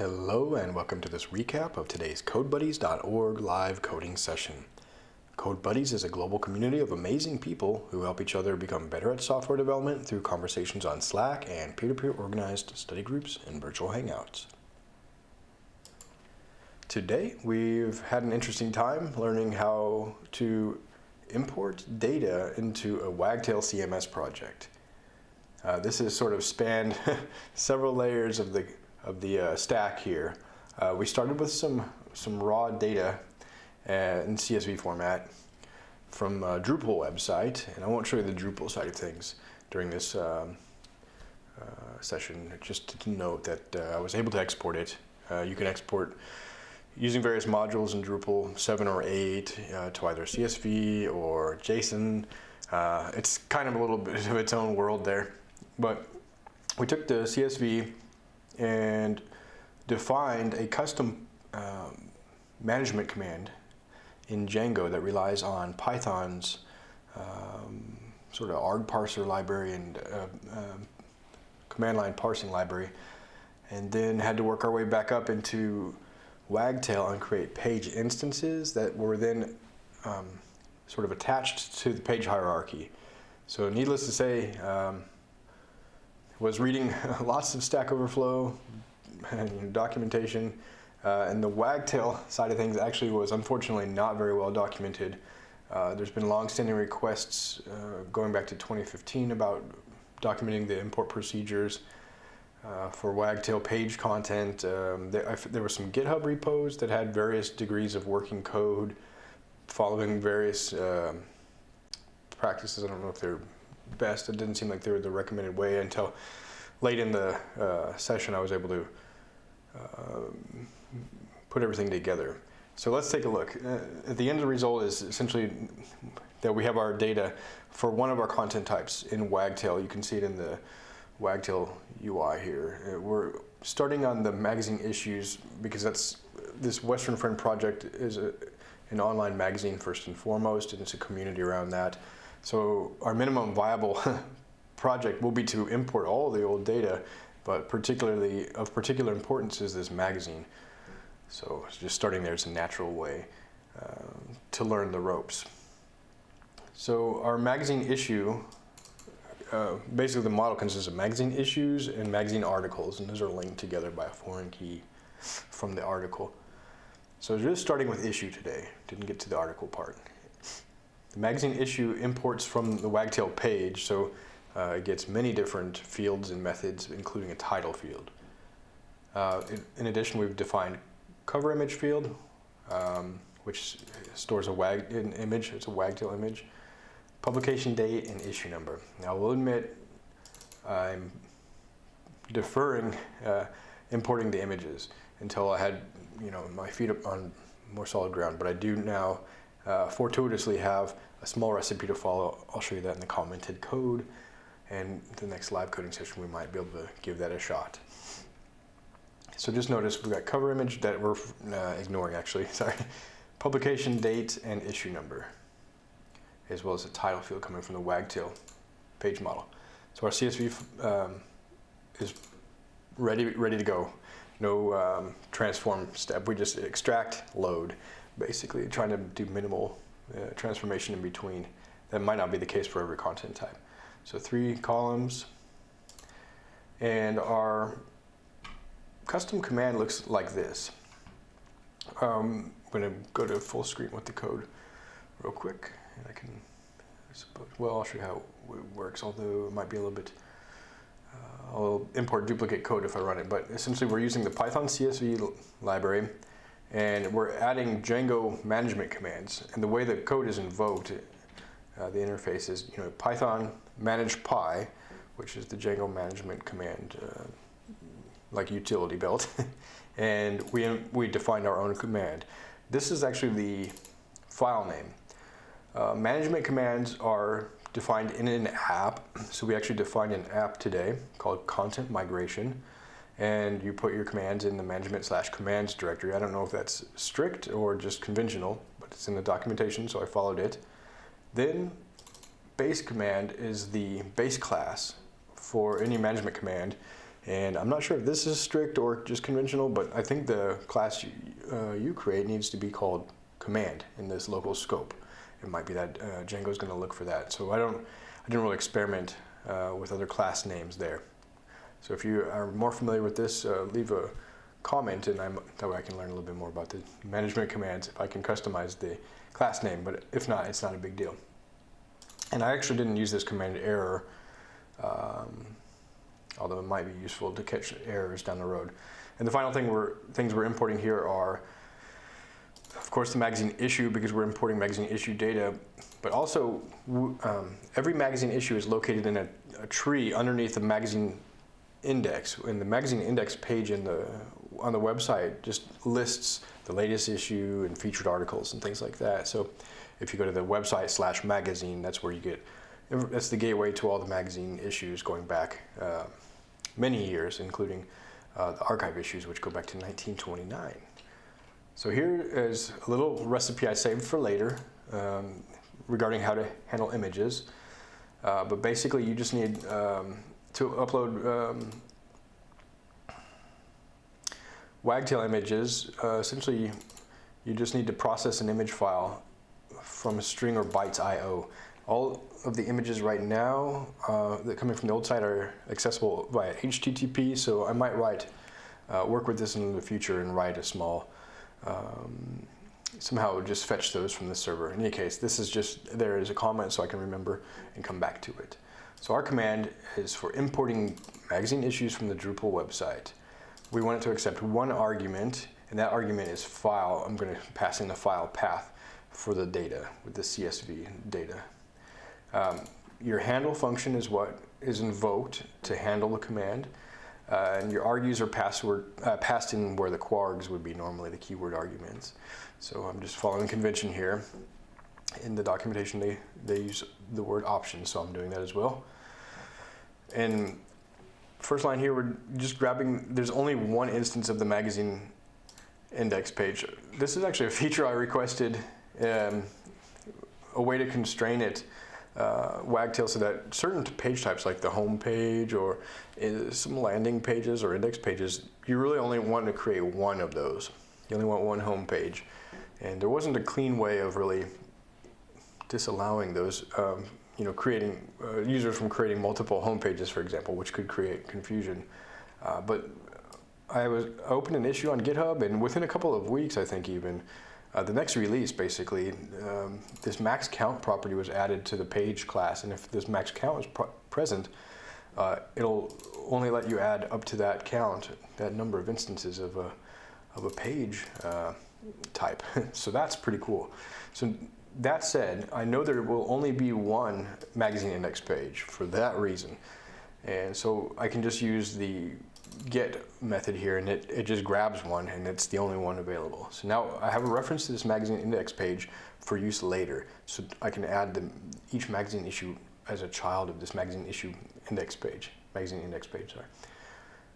Hello and welcome to this recap of today's CodeBuddies.org live coding session. CodeBuddies is a global community of amazing people who help each other become better at software development through conversations on Slack and peer-to-peer -peer organized study groups and virtual hangouts. Today we've had an interesting time learning how to import data into a Wagtail CMS project. Uh, this has sort of spanned several layers of the of the uh, stack here. Uh, we started with some, some raw data uh, in CSV format from a Drupal website, and I won't show you the Drupal side of things during this um, uh, session, just to note that uh, I was able to export it. Uh, you can export using various modules in Drupal 7 or 8 to either CSV or JSON. it's kind of a little bit of its own world there, but we took the CSV and defined a custom um, management command in Django that relies on Python's um, sort of arg parser library and uh, uh, command line parsing library and then had to work our way back up into Wagtail and create page instances that were then um, sort of attached to the page hierarchy. So needless to say, um, was reading lots of Stack Overflow and documentation, uh, and the wagtail side of things actually was unfortunately not very well documented. Uh, there's been long-standing requests uh, going back to 2015 about documenting the import procedures uh, for wagtail page content. Um, there, there, were some GitHub repos that had various degrees of working code following various um, practices. I don't know if they're best. It didn't seem like they were the recommended way until late in the uh, session I was able to uh, put everything together. So let's take a look. Uh, at the end of the result is essentially that we have our data for one of our content types in Wagtail. You can see it in the Wagtail UI here. Uh, we're starting on the magazine issues because that's this Western Friend project is a, an online magazine first and foremost, and it's a community around that. So our minimum viable project will be to import all the old data, but particularly of particular importance is this magazine. So just starting there is a natural way uh, to learn the ropes. So our magazine issue, uh, basically the model consists of magazine issues and magazine articles, and those are linked together by a foreign key from the article. So just starting with issue today, didn't get to the article part. The magazine issue imports from the Wagtail page, so uh, it gets many different fields and methods, including a title field. Uh, in, addition, we've defined cover image field, um, which stores a wag an image, it's a Wagtail image, publication date, and issue number. Now, I will admit I'm deferring uh, importing the images until I had, you know, my feet on more solid ground, but I do now uh, fortuitously have a small recipe to follow. I'll show you that in the commented code. And the next live coding session, we might be able to give that a shot. So just notice we've got cover image that we're uh, ignoring actually, sorry. Publication date and issue number, as well as a title field coming from the Wagtail page model. So our CSV um, is ready, ready to go. No um, transform step, we just extract, load basically trying to do minimal uh, transformation in between. That might not be the case for every content type. So three columns. And our custom command looks like this. Um, I'm going to go to full screen with the code real quick. And I can, I suppose, well, I'll show you how it works, although it might be a little bit, uh, I'll import duplicate code if I run it. But essentially, we're using the Python CSV library and we're adding Django management commands. And the way the code is invoked, uh, the interface is you know Python manage py, which is the Django management command, uh, like utility belt, and we we defined our own command. This is actually the file name. Uh, management commands are defined in an app, so we actually defined an app today called content migration and you put your commands in the management slash commands directory. I don't know if that's strict or just conventional, but it's in the documentation, so I followed it. Then base command is the base class for any management command, And I'm not sure if this is strict or just conventional, but I think the class you, uh, you create needs to be called command in this local scope. It might be that uh, Django's going to look for that. So I don't, I didn't really experiment uh, with other class names there. So if you are more familiar with this, uh, leave a comment and I'm, that way I can learn a little bit more about the management commands if I can customize the class name, but if not, it's not a big deal. And I actually didn't use this command error, um, although it might be useful to catch errors down the road. And the final thing we're, things we're importing here are, of course, the magazine issue because we're importing magazine issue data, but also um, every magazine issue is located in a, a tree underneath the magazine index. And the magazine index page in the on the website just lists the latest issue and featured articles and things like that. So if you go to the website slash magazine, that's where you get, that's the gateway to all the magazine issues going back uh, many years, including uh, the archive issues, which go back to 1929. So here is a little recipe I saved for later um, regarding how to handle images. Uh, but basically, you just need um, to upload um, Wagtail images, uh, essentially you just need to process an image file from a string or bytes IO. All of the images right now uh, that coming from the old site are accessible via HTTP, so I might write, uh, work with this in the future and write a small, um, somehow just fetch those from the server. In any case, this is just there is a comment so I can remember and come back to it. So our command is for importing magazine issues from the Drupal website we want it to accept one argument, and that argument is file. I'm going to pass in the file path for the data with the CSV data. Um, your handle function is what is invoked to handle the command. Uh, and your args are password, uh, passed in where the kwargs would be normally the keyword arguments. So I'm just following convention here. In the documentation, they, they use the word option, so I'm doing that as well. And first line here, we're just grabbing, there's only one instance of the magazine index page. This is actually a feature I requested, um, a way to constrain it, uh, Wagtail, so that certain page types like the home page or uh, some landing pages or index pages, you really only want to create one of those. You only want one home page. And there wasn't a clean way of really disallowing those um, you know, creating uh, users from creating multiple home pages, for example, which could create confusion. Uh, but I was opened an issue on GitHub, and within a couple of weeks, I think even, uh, the next release, basically, um, this max count property was added to the page class, and if this max count is present, uh, it'll only let you add up to that count, that number of instances of a, of a page uh, type. so that's pretty cool. So that said, I know there will only be one magazine index page for that reason. And so I can just use the get method here and it, it just grabs one and it's the only one available. So now I have a reference to this magazine index page for use later. So I can add the, each magazine issue as a child of this magazine issue index page, magazine index page, sorry.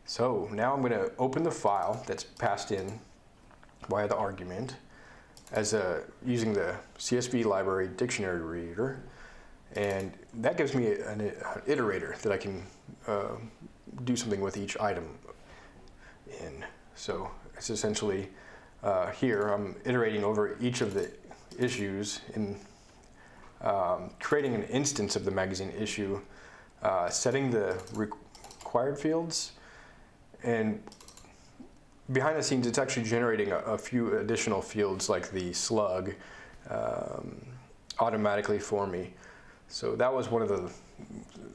So now I'm gonna open the file that's passed in via the argument as a, using the CSV library dictionary reader. And that gives me an, iterator that I can uh, do something with each item in. So it's essentially uh, here I'm iterating over each of the issues in um, creating an instance of the magazine issue, uh, setting the required fields, and behind the scenes, it's actually generating a, a few additional fields like the slug um, automatically for me. So that was one of the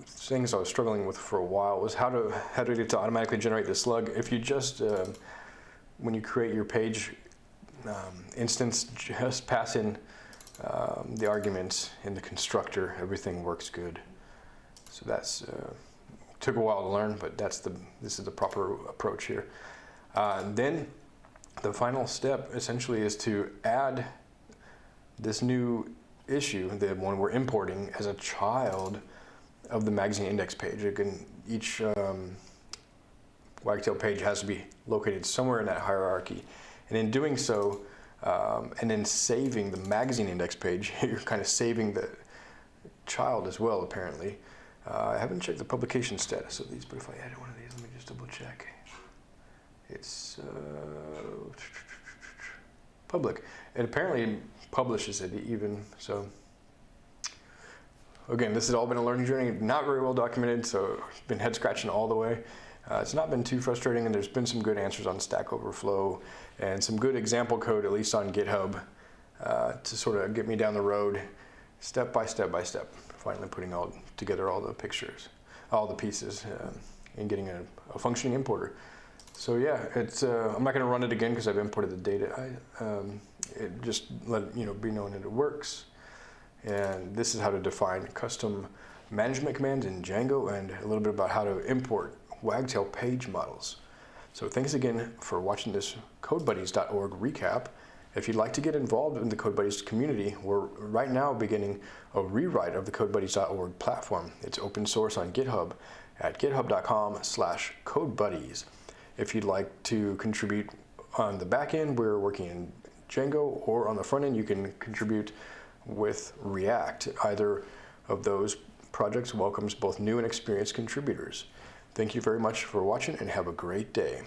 things I was struggling with for a while was how to how to get to automatically generate the slug. If you just uh, when you create your page um, instance, just pass in um, the arguments in the constructor, everything works good. So that's uh, took a while to learn, but that's the this is the proper approach here. Uh, then the final step essentially is to add this new issue, the one we're importing, as a child of the magazine index page. Can, each um, Wagtail page has to be located somewhere in that hierarchy. And in doing so, um, and then saving the magazine index page, you're kind of saving the child as well, apparently. Uh, I haven't checked the publication status of these, but if I added one of these, let me just double check. It's uh, public. It apparently publishes it even, so. Again, this has all been a learning journey, not very well documented, so been head scratching all the way. Uh, it's not been too frustrating, and there's been some good answers on Stack Overflow and some good example code, at least on GitHub, uh, to sort of get me down the road, step by step by step, finally putting all together all the pictures, all the pieces, uh, and getting a, a, functioning importer. So yeah, it's. Uh, I'm not going to run it again because I've imported the data. I, um, it just let you know be known that it works, and this is how to define custom management commands in Django, and a little bit about how to import Wagtail page models. So thanks again for watching this CodeBuddies.org recap. If you'd like to get involved in the CodeBuddies community, we're right now beginning a rewrite of the CodeBuddies.org platform. It's open source on GitHub at github.com slash CodeBuddies. If you'd like to contribute on the back end, we're working in Django, or on the front end, you can contribute with React. Either of those projects welcomes both new and experienced contributors. Thank you very much for watching and have a great day.